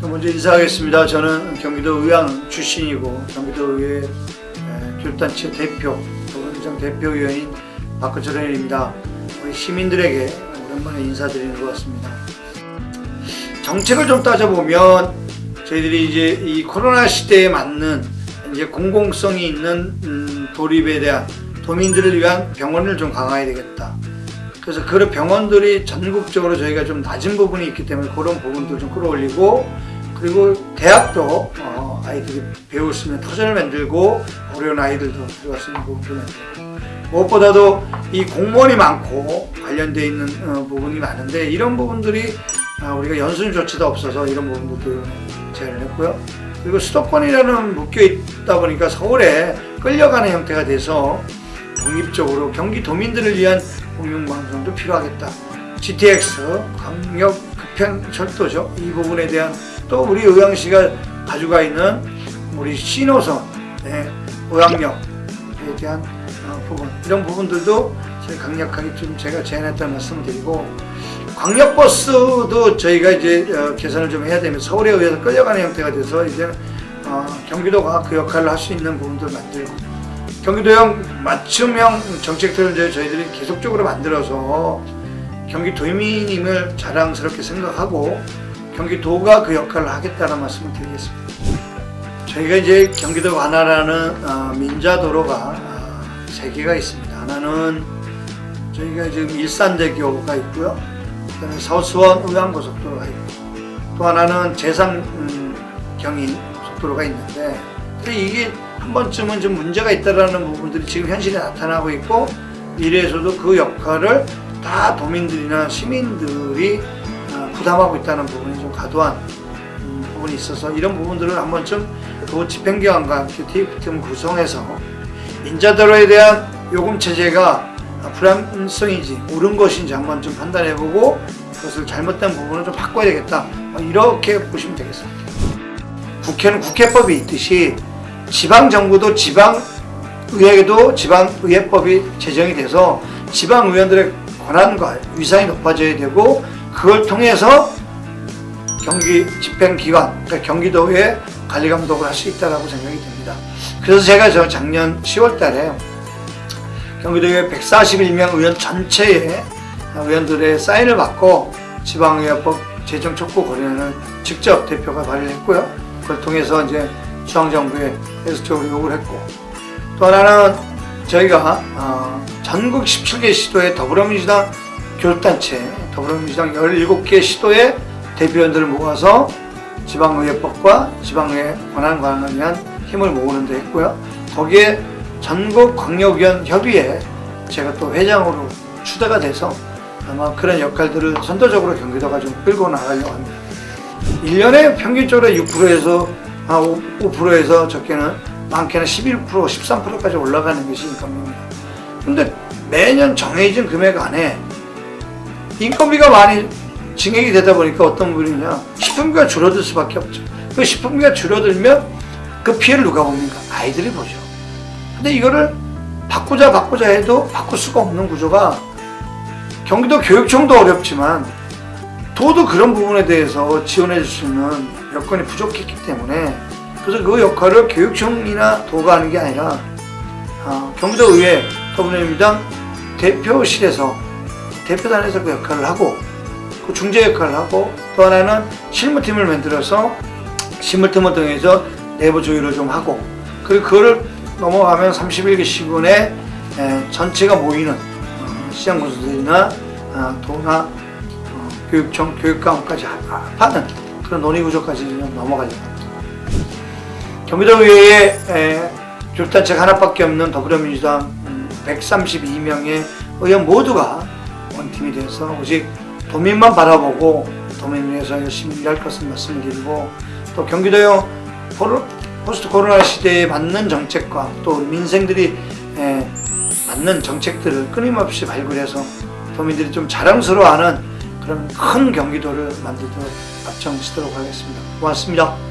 또 먼저 인사하겠습니다. 저는 경기도 의왕 출신이고 경기도의회 에, 교육단체 대표, 더불어민주당 대표위원인 박근철 의원입니다. 우리 시민들에게 오랜만에 인사드리는 것 같습니다. 정책을 좀 따져보면 저희들이 이제 이 코로나 시대에 맞는 이제 공공성이 있는 음, 도립에 대한 도민들을 위한 병원을 좀 강화해야 되겠다. 그래서 그런 병원들이 전국적으로 저희가 좀 낮은 부분이 있기 때문에 그런 부분들 좀 끌어올리고 그리고 대학도 어, 아이들이 배울 수 있는 터전을 만들고 어려운 아이들도 들어갈 수 있는 부분도 만들고 무엇보다도 이 공무원이 많고 관련되어 있는 어, 부분이 많은데 이런 부분들이 아, 우리가 연수는 조치도 없어서 이런 부분들도 제안을 했고요. 그리고 수도권이라는 묶여 있다 보니까 서울에 끌려가는 형태가 돼서 독립적으로 경기 도민들을 위한 공영방송도 필요하겠다. GTX 광역 급행 철도죠. 이 부분에 대한 또 우리 의왕시가 가지고 있는 우리 신호선, 네, 의왕역에 대한 어, 부분 이런 부분들도 강력하게 좀 제가 제안했다는 말씀을 드리고 광역버스도 저희가 이제 어, 개선을 좀 해야 되면 서울에 의해서 끌려가는 형태가 돼서 이제 어, 경기도가 그 역할을 할 수 있는 부분들을 만들고 경기도형 맞춤형 정책들을 저희들이 계속적으로 만들어서 경기 도민임을 자랑스럽게 생각하고 경기도가 그 역할을 하겠다는 말씀을 드리겠습니다. 저희가 이제 경기도 관할하는 어, 민자도로가 어, 세 개가 있습니다. 하나는 저희가 지금 일산대교가 있고요. 그다음에 서수원 의왕고속도로가 있고 또 하나는 제상 음, 경인 고속도로가 있는데 근데 이게 한 번쯤은 좀 문제가 있다라는 부분들이 지금 현실에 나타나고 있고 미래에서도 그 역할을 다 도민들이나 시민들이 어, 부담하고 있다는 부분이 좀 과도한 음, 부분이 있어서 이런 부분들을 한 번쯤 도 집행기관과 함께 TF팀을 구성해서 인자도로에 대한 요금 체제가 불안성인지 옳은 것인지 한번 좀 판단해보고 그것을 잘못된 부분을 좀 바꿔야 되겠다 뭐 이렇게 보시면 되겠습니다. 국회는 국회법이 있듯이 지방정부도 지방의회에도 지방의회법이 제정이 돼서 지방의원들의 권한과 위상이 높아져야 되고 그걸 통해서 경기 집행기관, 그러니까 경기도의 관리감독을 할 수 있다고 생각이 됩니다. 그래서 제가 저 작년 10월 달에 경기도의 141명 의원 전체의 의원들의 사인을 받고 지방의회법 제정 촉구 거래를 직접 대표가 발의를 했고요. 그걸 통해서 이제 중앙정부에 계속적으로 요구를 했고 또 하나는 저희가 어, 전국 17개 시도의 더불어민주당 교육단체 더불어민주당 17개 시도의 대표원들을 모아서 지방의회법과 지방의회 권한관을 위한 힘을 모으는 데 했고요. 거기에 전국 광역위원 협의회 제가 또 회장으로 추대가 돼서 아마 그런 역할들을 선도적으로 경기도가 좀 끌고 나가려고 합니다. 1년에 평균적으로 6%에서 한 5%에서 적게는 많게는 11% 13%까지 올라가는 것이 인건비입니다. 근데 매년 정해진 금액 안에 인건비가 많이 증액이 되다 보니까 어떤 분이냐 식품비가 줄어들 수밖에 없죠. 그 식품비가 줄어들면 그 피해를 누가 봅니까? 아이들이 보죠. 근데 이거를 바꾸자 바꾸자 해도 바꿀 수가 없는 구조가 경기도 교육청도 어렵지만 도도 그런 부분에 대해서 지원해 줄 수 있는 여건이 부족했기 때문에 그래서 그 역할을 교육청이나 도가 하는 게 아니라 어, 경기도 의회 더불어민주당 대표실에서 대표단에서 그 역할을 하고 그 중재 역할을 하고 또 하나는 실무팀을 만들어서 실무팀을 통해서 내부 조율을 좀 하고 그리고 그거를 넘어가면 31개 시군에 에, 전체가 모이는 어, 시장군수들이나 어, 도나 어, 교육청, 교육감까지 하는 그런 논의구조까지 넘어가려고 합니다. 경기도 의회에 에, 교육단체가 하나밖에 없는 더불어민주당 음, 132명의 의원 모두가 원팀이 돼서 오직 도민만 바라보고 도민을 위해서 열심히 일할 것을 말씀드리고 또 경기도형 포르, 포스트 코로나 시대에 맞는 정책과 또 민생들이 에, 맞는 정책들을 끊임없이 발굴해서 도민들이 좀 자랑스러워하는 그런 큰 경기도를 만들도록 앞장서도록 하겠습니다. 고맙습니다.